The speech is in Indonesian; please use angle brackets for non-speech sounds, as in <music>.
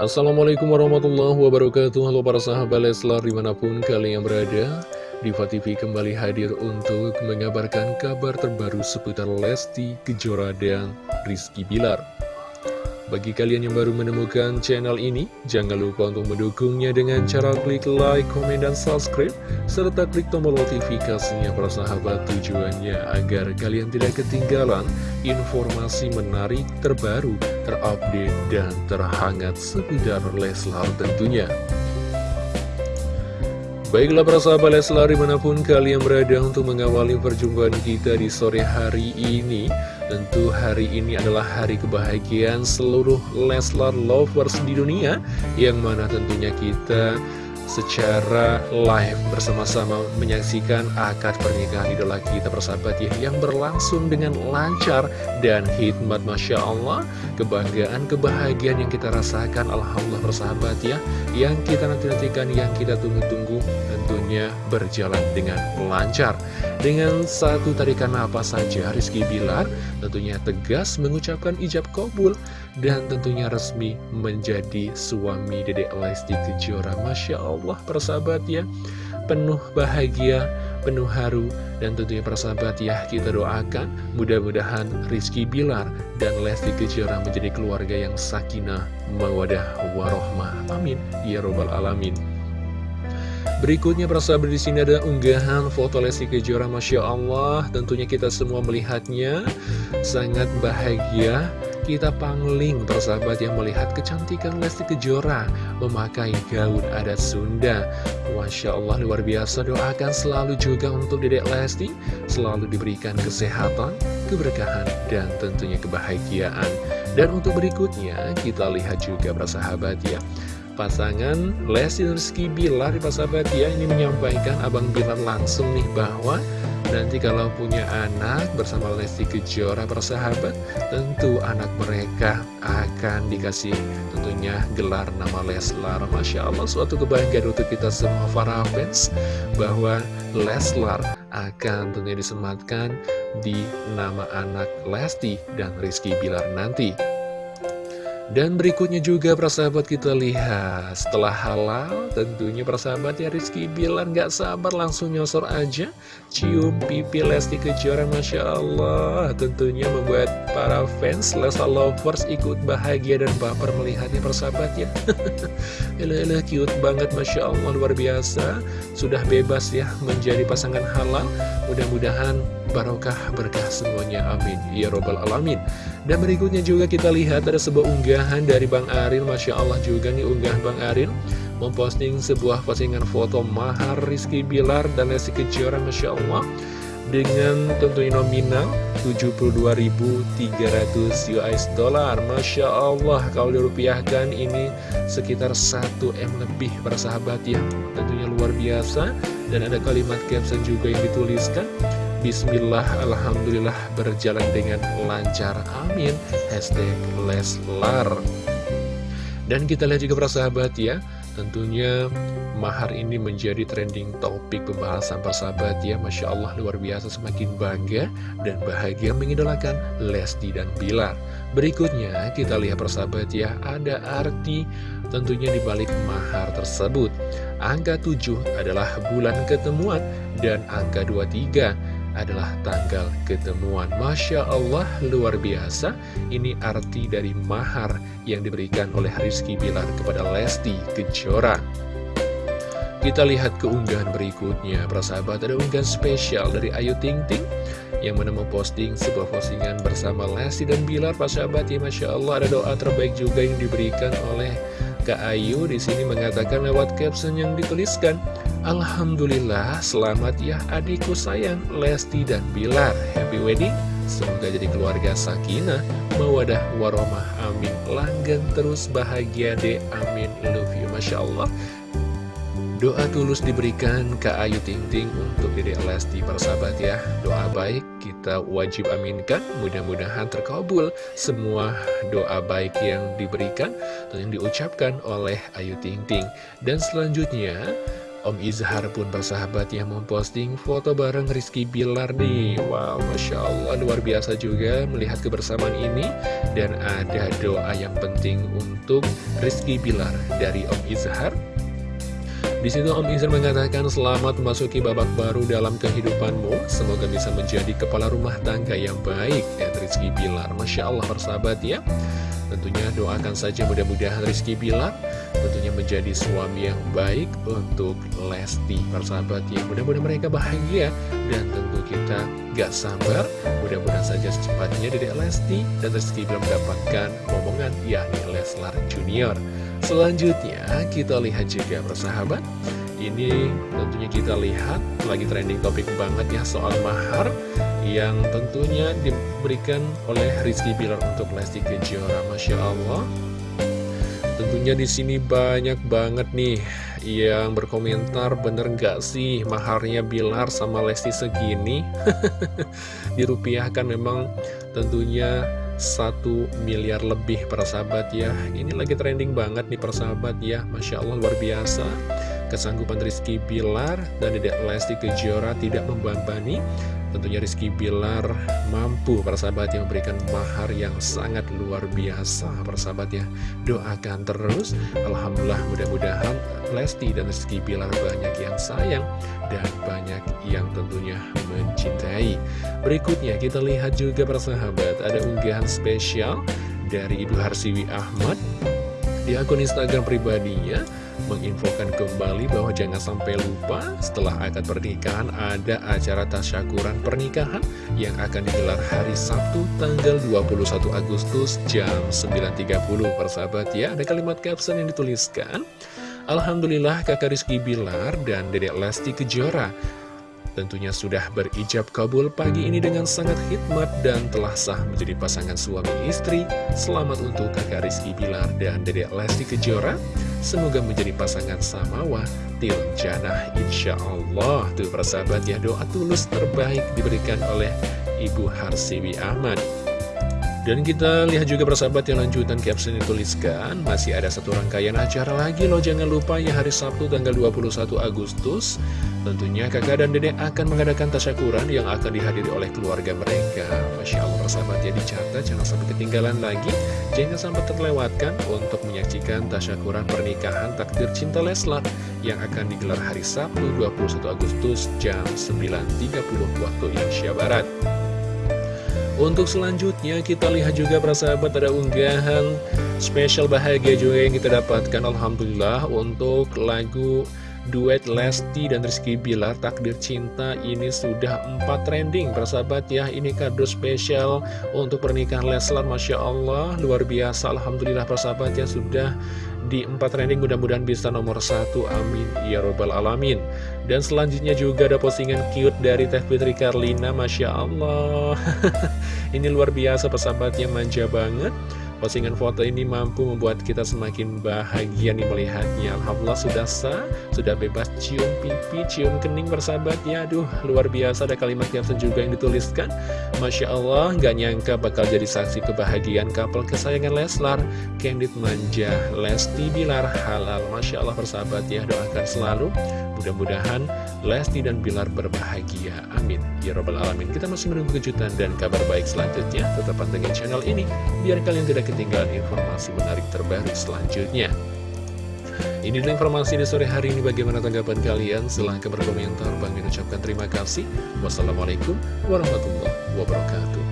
Assalamualaikum warahmatullahi wabarakatuh. Halo para sahabat Leslar di mana pun kalian berada Diva TV kembali hadir untuk mengabarkan kabar terbaru seputar Lesti Kejora dan Rizky Bilar bagi kalian yang baru menemukan channel ini, jangan lupa untuk mendukungnya dengan cara klik like, komen, dan subscribe, serta klik tombol notifikasinya para sahabat tujuannya agar kalian tidak ketinggalan informasi menarik, terbaru, terupdate, dan terhangat seputar Leslar tentunya. Baiklah para sahabat Leslar di mana pun kalian berada untuk mengawali perjumpaan kita di sore hari ini Tentu hari ini adalah hari kebahagiaan seluruh Leslar lovers di dunia Yang mana tentunya kita secara live bersama-sama menyaksikan akad pernikahan idola kita bersahabat ya yang berlangsung dengan lancar dan hikmat Masya Allah. Kebanggaan, kebahagiaan yang kita rasakan Alhamdulillah bersahabat ya yang kita nanti-nantikan, yang kita tunggu-tunggu tentunya berjalan dengan lancar dengan satu tarikan apa saja Rizky Bilar tentunya tegas mengucapkan ijab kabul dan tentunya resmi menjadi suami Dedek Lesti Kejora. Masya Allah persahabat ya. Penuh bahagia, penuh haru Dan tentunya persahabat ya kita doakan Mudah-mudahan Rizky Bilar dan Lesti Kejora menjadi keluarga yang sakinah Mawadah warohmah. Amin. Ya Robbal Alamin Berikutnya persahabat di sini ada unggahan foto Lesti Kejora Masya Allah. Tentunya kita semua melihatnya Sangat bahagia. Kita pangling persahabat yang melihat kecantikan Lesti Kejora memakai gaun adat Sunda. Masya Allah luar biasa. Doakan selalu juga untuk dedek Lesti. Selalu diberikan kesehatan, keberkahan, dan tentunya kebahagiaan. Dan untuk berikutnya kita lihat juga persahabat ya pasangan Lesti Rizky Bilar persahabat ya ini menyampaikan Abang Bilar langsung nih bahwa Nanti kalau punya anak bersama Lesti Kejora persahabat Tentu anak mereka akan dikasih tentunya gelar nama Leslar. Masya Allah suatu kebahagiaan untuk kita semua para fans Bahwa Leslar akan tentunya disematkan di nama anak Lesti dan Rizky Bilar nanti dan berikutnya juga persahabat kita lihat. Setelah halal tentunya persahabat ya Rizky bilang gak sabar langsung nyosor aja. Cium pipi Lesti Kejora Masya Allah. Tentunya membuat para fans Lesa Lovers ikut bahagia dan baper melihatnya persahabat ya. <laughs> Elah cute banget Masya Allah luar biasa. Sudah bebas ya menjadi pasangan halal. Mudah-mudahan barokah berkah semuanya amin. Ya robbal alamin. Dan berikutnya juga kita lihat ada sebuah unggahan dari Bang Arin. Masya Allah juga nih unggah Bang Arin. Memposting sebuah postingan foto mahar Rizky Bilar dan Lesti Kejora Masya Allah dengan tentunya nominal 72.300 US dollar. Masya Allah kalau dirupiahkan ini sekitar 1M lebih persahabat ya. Tentunya luar biasa dan ada kalimat caption juga yang dituliskan Bismillah, Alhamdulillah berjalan dengan lancar, amin. Hashtag Leslar. Dan kita lihat juga persahabat ya Tentunya mahar ini menjadi trending topik pembahasan persahabat ya. Masya Allah luar biasa semakin bangga dan bahagia mengidolakan Lesti dan Bilar. Berikutnya kita lihat persahabat ya Ada arti tentunya dibalik mahar tersebut Angka 7 adalah bulan ketemuan dan angka 23 adalah tanggal ketemuan. Masya Allah luar biasa. Ini arti dari mahar yang diberikan oleh Rizky Bilar kepada Lesti Kejora. Kita lihat keunggahan berikutnya. Persahabat ada unggahan spesial dari Ayu Ting Ting Yang mana memposting sebuah postingan bersama Lesti dan Bilar. Persahabat ya Masya Allah ada doa terbaik juga yang diberikan oleh Kak Ayu di sini mengatakan lewat caption yang dituliskan Alhamdulillah selamat ya adikku sayang Lesti dan Bilar. Happy wedding. Semoga jadi keluarga sakinah Mawadah waromah amin. Langgan terus bahagia deh amin. Love you Masya Allah Doa tulus diberikan ke Ayu Ting Ting untuk Dede Lesti persahabat ya. Doa baik kita wajib aminkan Mudah-mudahan terkabul semua doa baik yang diberikan Atau yang diucapkan oleh Ayu Ting Ting Dan selanjutnya Om Izhar pun bersahabat yang memposting foto bareng Rizky Bilar nih. Wow, Masya Allah luar biasa juga melihat kebersamaan ini. Dan ada doa yang penting untuk Rizky Bilar dari Om Izhar di situ Om Izhar mengatakan selamat memasuki babak baru dalam kehidupanmu. Semoga bisa menjadi kepala rumah tangga yang baik. Ya, Rizky Bilar, Masya Allah persahabat ya. Tentunya doakan saja mudah-mudahan Rizky Bilar tentunya menjadi suami yang baik untuk Lesti persahabat ya mudah-mudahan mereka bahagia dan tentu kita gak sabar mudah-mudahan saja secepatnya Dedek Lesti dan Rizky Bilar mendapatkan momongan yakni Leslar Junior selanjutnya kita lihat juga persahabat. Ini tentunya kita lihat lagi trending topik banget ya soal mahar yang tentunya diberikan oleh Rizky Bilar untuk Lesti Kejora Masya Allah. Tentunya di sini banyak banget nih yang berkomentar bener nggak sih maharnya Bilar sama Lesti segini? <laughs> Dirupiahkan memang tentunya satu miliar lebih persahabat ya. Ini lagi trending banget nih persahabat ya. Masya Allah luar biasa. Kesanggupan Rizky Bilar dan Dedek Lesti Kejora tidak membambani Tentunya Rizky Bilar mampu persahabat yang memberikan mahar yang sangat luar biasa persahabat ya. Doakan terus. Alhamdulillah mudah-mudahan Lesti dan Rizky Bilar banyak yang sayang Dan banyak yang tentunya mencintai Berikutnya kita lihat juga persahabat Ada unggahan spesial dari Ibu Harsiwi Ahmad. Di akun Instagram pribadinya menginfokan kembali bahwa jangan sampai lupa setelah akad pernikahan ada acara tasyakuran pernikahan yang akan digelar hari Sabtu tanggal 21 Agustus jam 9.30 persahabat ya ada kalimat caption yang dituliskan. Alhamdulillah kakak Rizky Bilar dan dedek Lesti Kejora Tentunya sudah berijab kabul pagi ini dengan sangat hikmat dan telah sah menjadi pasangan suami istri. Selamat untuk kakak Rizky Bilar dan dedek Lesti Kejora. Semoga menjadi pasangan samawa til janah insya Allah. Tuh persahabat ya doa tulus terbaik diberikan oleh Ibu Harsiwi Ahmad. Dan kita lihat juga persahabat yang lanjutan caption dituliskan Masih ada satu rangkaian acara lagi loh Jangan lupa ya hari Sabtu tanggal 21 Agustus. Tentunya kakak dan dedek akan mengadakan tasyakuran yang akan dihadiri oleh keluarga mereka. Masya Allah persahabat ya dicatat jangan sampai ketinggalan lagi. Jangan sampai terlewatkan untuk menyaksikan tasyakuran pernikahan takdir cinta Leslar Yang akan digelar hari Sabtu 21 Agustus jam 9.30 waktu Indonesia Barat untuk selanjutnya kita lihat juga persahabat ada unggahan spesial bahagia juga yang kita dapatkan. Alhamdulillah untuk lagu duet Lesti dan Rizky Bilar Takdir Cinta ini sudah empat trending persahabat ya. Ini kado spesial untuk pernikahan Leslar Masya Allah luar biasa. Alhamdulillah persahabat ya sudah di empat trending. Mudah-mudahan bisa nomor satu. Amin. Ya robbal alamin. Dan selanjutnya juga ada postingan cute dari Teh Fitri Karlina Masya Allah <laughs> ini luar biasa persahabatnya manja banget. Postingan foto ini mampu membuat kita semakin bahagia nih melihatnya. Alhamdulillah sudah sah, sudah bebas cium pipi, cium kening bersahabat ya Aduh luar biasa ada kalimat caption juga yang dituliskan Masya Allah gak nyangka bakal jadi saksi kebahagiaan couple kesayangan Leslar Candid Manja, Lesti Bilar Halal Masya Allah bersahabat ya doakan selalu Mudah-mudahan Lesti dan Bilar berbahagia. Amin. Ya Robbal Alamin. Kita masih menunggu kejutan dan kabar baik selanjutnya. Tetap pantengin channel ini, biar kalian tidak ketinggalan informasi menarik terbaru selanjutnya. Ini adalah informasi di sore hari ini. Bagaimana tanggapan kalian? Silahkan berkomentar. Bang ucapkan terima kasih. Wassalamualaikum warahmatullahi wabarakatuh.